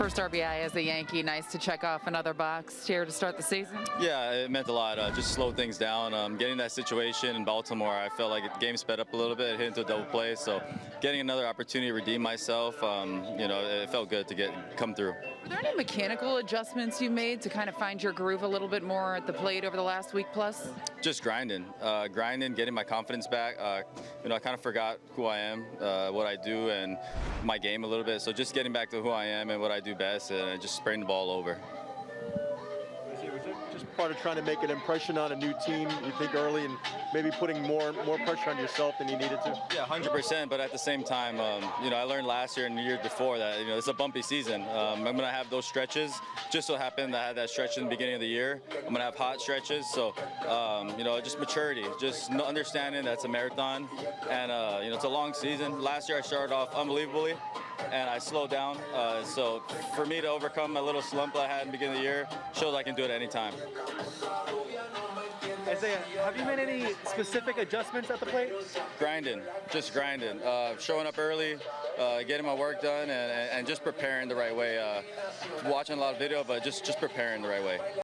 First RBI as a Yankee. Nice to check off another box here to start the season. Yeah, it meant a lot. Uh, just slow things down. Um, getting that situation in Baltimore, I felt like the game sped up a little bit, hit into a double play. So getting another opportunity to redeem myself, um, you know, it felt good to get come through. Are there any mechanical adjustments you made to kind of find your groove a little bit more at the plate over the last week plus? Just grinding, uh, grinding, getting my confidence back. Uh, you know, I kind of forgot who I am, uh, what I do, and my game a little bit. So just getting back to who I am and what I do best, and just spraying the ball over. Was it just part of trying to make an impression on a new team, you think early, and maybe putting more more pressure on yourself than you needed to? Yeah, 100%. But at the same time, um, you know, I learned last year and the year before that, you know, it's a bumpy season. Um, I'm going to have those stretches. Just so happened that I had that stretch in the beginning of the year. I'm going to have hot stretches. So, um, you know, just maturity, just understanding that's a marathon. And, uh, you know, it's a long season. Last year I started off unbelievably and I slowed down. Uh, so for me to overcome my little slump I had in the beginning of the year shows I can do it anytime. Isaiah, have you made any specific adjustments at the plate? Grinding, just grinding, uh, showing up early, uh, getting my work done, and, and just preparing the right way. Uh, watching a lot of video, but just just preparing the right way.